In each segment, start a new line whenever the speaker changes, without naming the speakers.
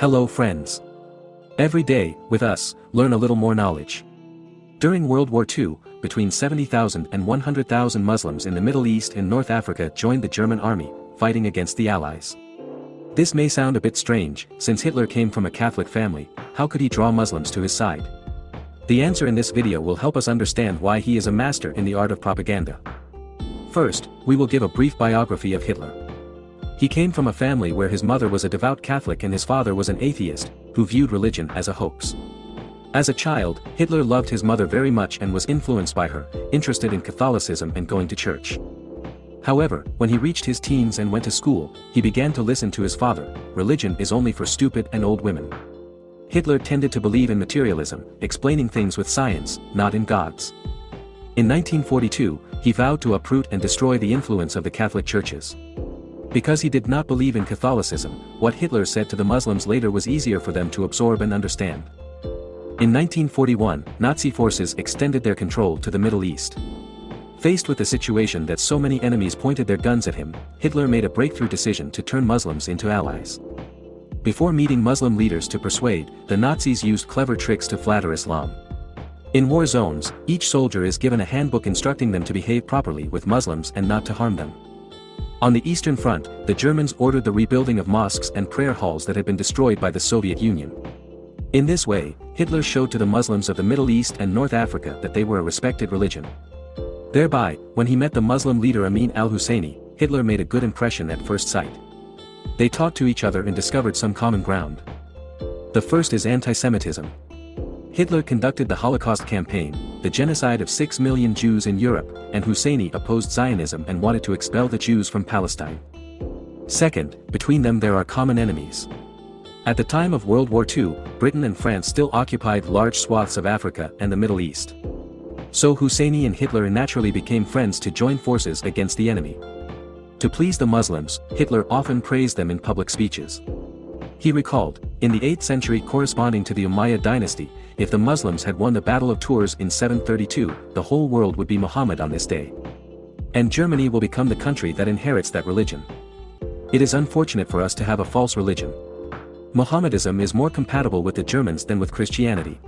Hello friends. Every day, with us, learn a little more knowledge. During World War II, between 70,000 and 100,000 Muslims in the Middle East and North Africa joined the German army, fighting against the Allies. This may sound a bit strange, since Hitler came from a Catholic family, how could he draw Muslims to his side? The answer in this video will help us understand why he is a master in the art of propaganda. First, we will give a brief biography of Hitler. He came from a family where his mother was a devout Catholic and his father was an atheist, who viewed religion as a hoax. As a child, Hitler loved his mother very much and was influenced by her, interested in Catholicism and going to church. However, when he reached his teens and went to school, he began to listen to his father, religion is only for stupid and old women. Hitler tended to believe in materialism, explaining things with science, not in gods. In 1942, he vowed to uproot and destroy the influence of the Catholic churches. Because he did not believe in Catholicism, what Hitler said to the Muslims later was easier for them to absorb and understand. In 1941, Nazi forces extended their control to the Middle East. Faced with the situation that so many enemies pointed their guns at him, Hitler made a breakthrough decision to turn Muslims into allies. Before meeting Muslim leaders to persuade, the Nazis used clever tricks to flatter Islam. In war zones, each soldier is given a handbook instructing them to behave properly with Muslims and not to harm them. On the Eastern Front, the Germans ordered the rebuilding of mosques and prayer halls that had been destroyed by the Soviet Union. In this way, Hitler showed to the Muslims of the Middle East and North Africa that they were a respected religion. Thereby, when he met the Muslim leader Amin al-Husseini, Hitler made a good impression at first sight. They talked to each other and discovered some common ground. The first is anti-Semitism. Hitler conducted the Holocaust campaign, the genocide of 6 million Jews in Europe, and Husseini opposed Zionism and wanted to expel the Jews from Palestine. Second, between them there are common enemies. At the time of World War II, Britain and France still occupied large swaths of Africa and the Middle East. So Husseini and Hitler naturally became friends to join forces against the enemy. To please the Muslims, Hitler often praised them in public speeches. He recalled, in the 8th century corresponding to the Umayyad dynasty, if the Muslims had won the Battle of Tours in 732, the whole world would be Muhammad on this day. And Germany will become the country that inherits that religion. It is unfortunate for us to have a false religion. Mohammedism is more compatible with the Germans than with Christianity.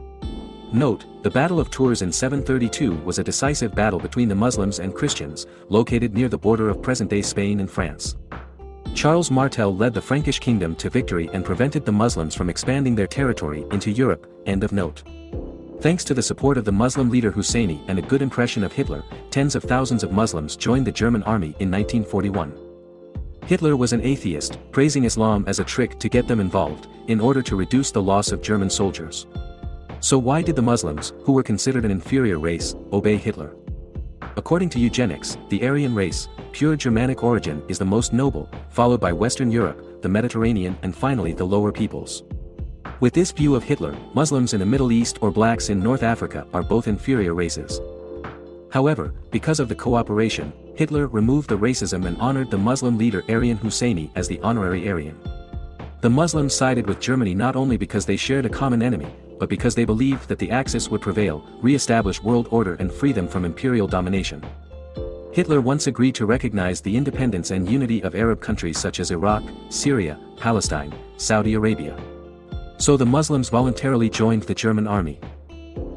Note, the Battle of Tours in 732 was a decisive battle between the Muslims and Christians, located near the border of present-day Spain and France. Charles Martel led the Frankish kingdom to victory and prevented the Muslims from expanding their territory into Europe, end of note. Thanks to the support of the Muslim leader Husseini and a good impression of Hitler, tens of thousands of Muslims joined the German army in 1941. Hitler was an atheist, praising Islam as a trick to get them involved, in order to reduce the loss of German soldiers. So why did the Muslims, who were considered an inferior race, obey Hitler? According to eugenics, the Aryan race, pure Germanic origin is the most noble, followed by Western Europe, the Mediterranean and finally the lower peoples. With this view of Hitler, Muslims in the Middle East or blacks in North Africa are both inferior races. However, because of the cooperation, Hitler removed the racism and honored the Muslim leader Aryan Husseini as the honorary Aryan. The Muslims sided with Germany not only because they shared a common enemy, but because they believed that the Axis would prevail, re-establish world order and free them from imperial domination. Hitler once agreed to recognize the independence and unity of Arab countries such as Iraq, Syria, Palestine, Saudi Arabia. So the Muslims voluntarily joined the German army.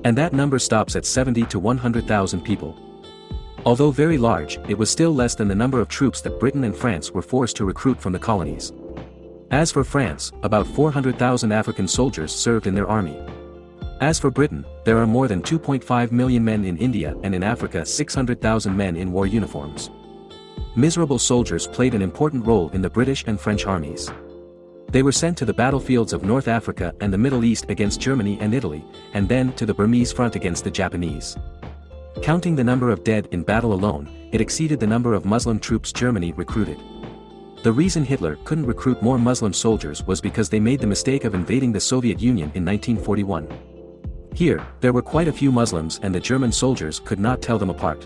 And that number stops at 70 to 100,000 people. Although very large, it was still less than the number of troops that Britain and France were forced to recruit from the colonies. As for France, about 400,000 African soldiers served in their army. As for Britain, there are more than 2.5 million men in India and in Africa 600,000 men in war uniforms. Miserable soldiers played an important role in the British and French armies. They were sent to the battlefields of North Africa and the Middle East against Germany and Italy, and then to the Burmese front against the Japanese. Counting the number of dead in battle alone, it exceeded the number of Muslim troops Germany recruited. The reason Hitler couldn't recruit more Muslim soldiers was because they made the mistake of invading the Soviet Union in 1941. Here, there were quite a few Muslims and the German soldiers could not tell them apart.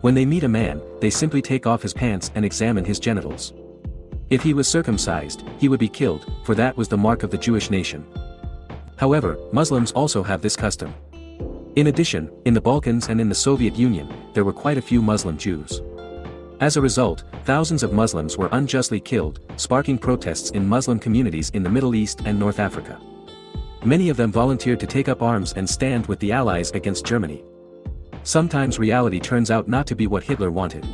When they meet a man, they simply take off his pants and examine his genitals. If he was circumcised, he would be killed, for that was the mark of the Jewish nation. However, Muslims also have this custom. In addition, in the Balkans and in the Soviet Union, there were quite a few Muslim Jews. As a result, thousands of Muslims were unjustly killed, sparking protests in Muslim communities in the Middle East and North Africa. Many of them volunteered to take up arms and stand with the Allies against Germany. Sometimes reality turns out not to be what Hitler wanted.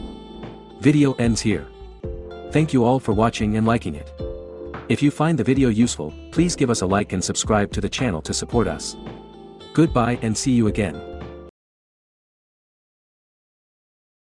Video ends here. Thank you all for watching and liking it. If you find the video useful, please give us a like and subscribe to the channel to support us. Goodbye and see you again.